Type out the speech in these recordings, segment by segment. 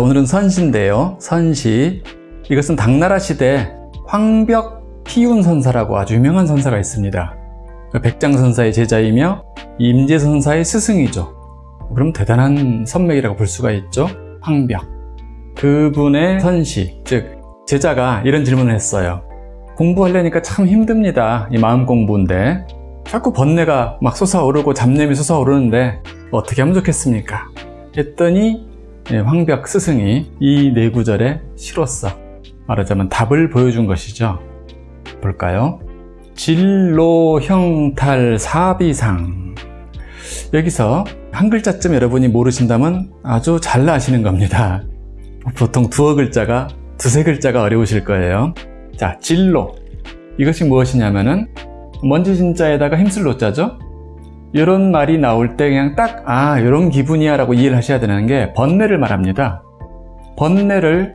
자 오늘은 선시인데요. 선시. 이것은 당나라 시대 황벽 피운 선사라고 아주 유명한 선사가 있습니다. 그 백장 선사의 제자이며 임재선사의 스승이죠. 그럼 대단한 선맥이라고 볼 수가 있죠. 황벽. 그분의 선시 즉 제자가 이런 질문을 했어요. 공부하려니까 참 힘듭니다. 이 마음 공부인데. 자꾸 번뇌가 막 솟아오르고 잡념이 솟아오르는데 어떻게 하면 좋겠습니까? 했더니 예, 황벽 스승이 이 네 구절에 시로써 말하자면 답을 보여준 것이죠. 볼까요? 진로 형탈 사비상. 여기서 한 글자쯤 여러분이 모르신다면 아주 잘 아시는 겁니다. 보통 두어 글자가 두세 글자가 어려우실 거예요. 자 진로. 이것이 무엇이냐면은 먼지 진자에다가 힘쓸 노자죠 이런 말이 나올 때 그냥 딱 아 이런 기분이야 라고 이해를 하셔야 되는 게 번뇌를 말합니다. 번뇌를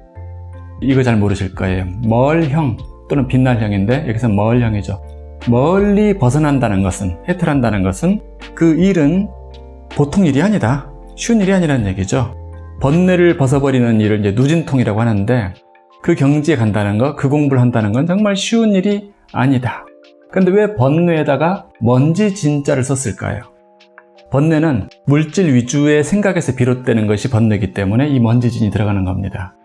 이거 잘 모르실 거예요. 멀형 또는 빛날형인데 여기서 멀형이죠. 멀리 벗어난다는 것은 해탈한다는 것은 그 일은 보통 일이 아니다. 쉬운 일이 아니라는 얘기죠. 번뇌를 벗어버리는 일을 이제 누진통이라고 하는데 그 경지에 간다는 것, 그 공부를 한다는 건 정말 쉬운 일이 아니다 근데 왜 번뇌에다가 먼지 진자를 썼을까요? 번뇌는 물질 위주의 생각에서 비롯되는 것이 번뇌이기 때문에 이 먼지진이 들어가는 겁니다.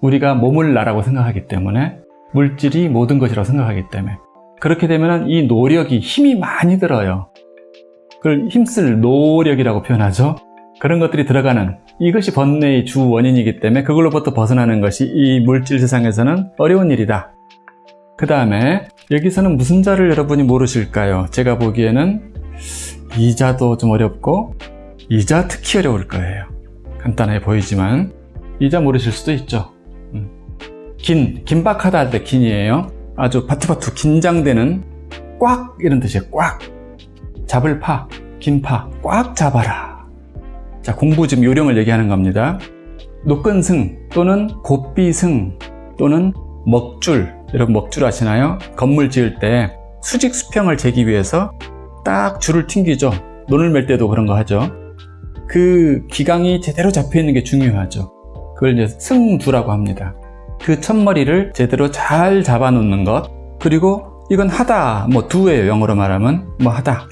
우리가 몸을 나라고 생각하기 때문에 물질이 모든 것이라고 생각하기 때문에 그렇게 되면 이 노력이 힘이 많이 들어요. 그걸 힘쓸 노력이라고 표현하죠. 그런 것들이 들어가는 이것이 번뇌의 주 원인이기 때문에 그걸로부터 벗어나는 것이 이 물질 세상에서는 어려운 일이다. 그 다음에 여기서는 무슨 자를 여러분이 모르실까요? 제가 보기에는 이자도 좀 어렵고 이자 특히 어려울 거예요. 간단해 보이지만 이자 모르실 수도 있죠. 음. 긴, 긴박하다 할 때 긴이에요. 아주 바투바투 긴장되는 꽉 이런 뜻이에요. 꽉 잡을 파, 긴 파, 꽉 잡아라. 자 공부 지금 요령을 얘기하는 겁니다. 노끈승 또는 곱비승 또는 먹줄 여러분 먹줄 아시나요? 건물 지을 때 수직 수평을 재기 위해서 딱 줄을 튕기죠. 논을 맬 때도 그런 거 하죠. 그 기강이 제대로 잡혀 있는 게 중요하죠. 그걸 이제 승두라고 합니다. 그 첫머리를 제대로 잘 잡아 놓는 것. 그리고 이건 하다 뭐 두예요. 영어로 말하면 뭐 하다.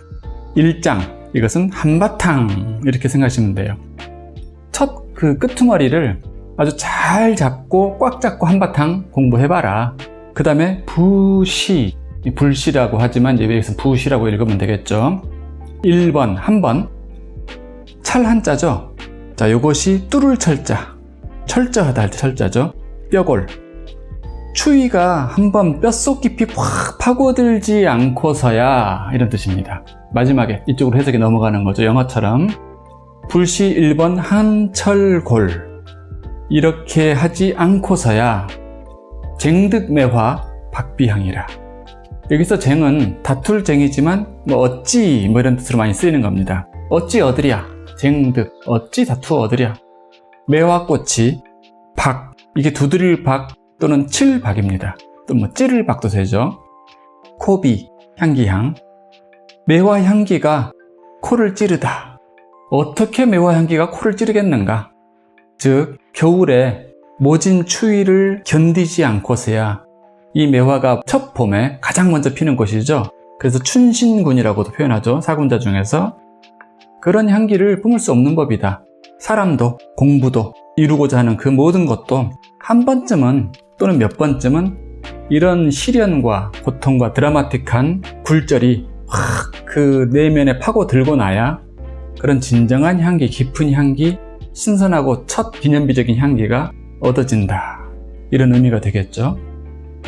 일장. 이것은 한바탕. 이렇게 생각하시면 돼요. 첫 그 끄트머리를 아주 잘 잡고 꽉 잡고 한바탕 공부해봐라. 그 다음에 부시 불시라고 하지만 이제 여기서 부시라고 읽으면 되겠죠? 1번 한번. 찰 한자죠? 자 요것이 뚫을 철자. 철저하다 할 때 철자죠? 뼈골. 추위가 한번 뼛속 깊이 확 파고들지 않고서야 이런 뜻입니다. 마지막에 이쪽으로 해석이 넘어가는 거죠 영어처럼. 불시 1번 한철골 이렇게 하지 않고서야 쟁득매화 박비향이라. 여기서 쟁은 다툴 쟁이지만 뭐 어찌 뭐 이런 뜻으로 많이 쓰이는 겁니다. 어찌 얻으랴? 쟁득. 어찌 다투어 얻으랴? 매화꽃이 박. 이게 두드릴 박 또는 칠박입니다. 또 뭐 찌를 박도 되죠. 코비 향기향. 매화 향기가 코를 찌르다. 어떻게 매화 향기가 코를 찌르겠는가 즉 겨울에 모진 추위를 견디지 않고서야 이 매화가 첫 봄에 가장 먼저 피는 곳이죠. 그래서 춘신군이라고도 표현하죠. 사군자 중에서. 그런 향기를 뿜을 수 없는 법이다. 사람도 공부도 이루고자 하는 그 모든 것도 한 번쯤은 또는 몇 번쯤은 이런 시련과 고통과 드라마틱한 굴절이 확 그 내면에 파고들고 나야 그런 진정한 향기, 깊은 향기, 신선하고 첫 기념비적인 향기가 얻어진다. 이런 의미가 되겠죠?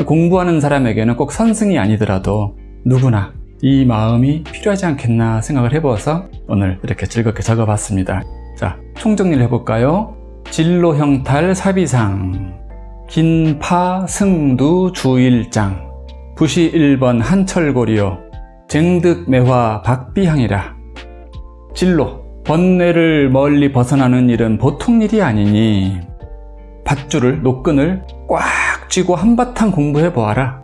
공부하는 사람에게는 꼭 선승이 아니더라도 누구나 이 마음이 필요하지 않겠나 생각을 해보아서 오늘 이렇게 즐겁게 적어봤습니다. 자 총정리를 해볼까요? 진로 형탈 사비상 긴파 승두 주일장 부시 1번 한철고리요 쟁득매화 박비향이라. 진로 번뇌를 멀리 벗어나는 일은 보통 일이 아니니 밧줄을, 노끈을 꽉 쥐고 한바탕 공부해 보아라.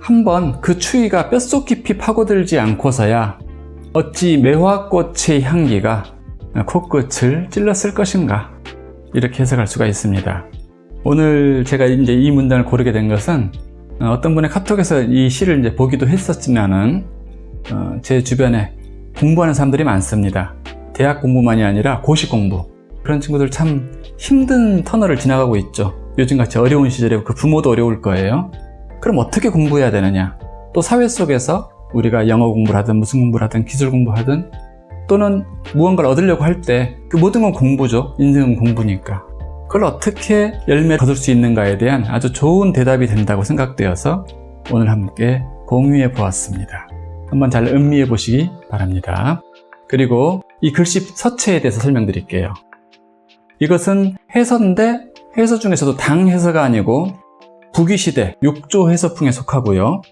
한번 그 추위가 뼛속 깊이 파고들지 않고서야 어찌 매화꽃의 향기가 코끝을 찔렀을 것인가. 이렇게 해석할 수가 있습니다. 오늘 제가 이제 이 문단을 고르게 된 것은 어, 어떤 분의 카톡에서 이 시를 이제 보기도 했었지만은 어, 제 주변에 공부하는 사람들이 많습니다. 대학 공부만이 아니라 고시 공부 그런 친구들 참 힘든 터널을 지나가고 있죠. 요즘같이 어려운 시절에 그 부모도 어려울 거예요. 그럼 어떻게 공부해야 되느냐? 또 사회 속에서 우리가 영어 공부를 하든 무슨 공부를 하든 기술 공부하든 또는 무언가를 얻으려고 할 때 그 모든 건 공부죠. 인생은 공부니까. 그걸 어떻게 열매 거둘 수 있는가에 대한 아주 좋은 대답이 된다고 생각되어서 오늘 함께 공유해 보았습니다. 한번 잘 음미해 보시기 바랍니다. 그리고 이 글씨 서체에 대해서 설명드릴게요. 이것은 해서인데 해서 중에서도 당 해서가 아니고 북위시대 6조 해서풍에 속하고요.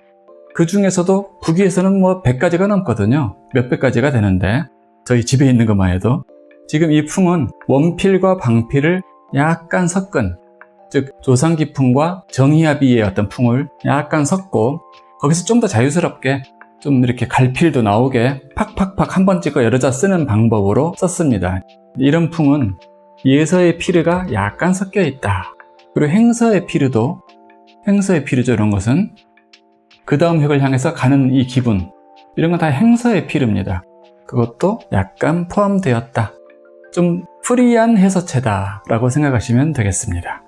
그 중에서도 북위에서는 뭐 100가지가 넘거든요. 몇백 가지가 되는데 저희 집에 있는 것만 해도 지금 이 풍은 원필과 방필을 약간 섞은 즉 조상기풍과 정희합의의 어떤 풍을 약간 섞고 거기서 좀 더 자유스럽게 좀 이렇게 갈필도 나오게 팍팍팍 한 번 찍어 여러 자 쓰는 방법으로 썼습니다. 이런 풍은 예서의 피르가 약간 섞여 있다. 그리고 행서의 피르도 행서의 피르죠. 이런 것은 그 다음 획을 향해서 가는 이 기분 이런 건 다 행서의 피르입니다. 그것도 약간 포함되었다. 좀 프리한 해서체다 라고 생각하시면 되겠습니다.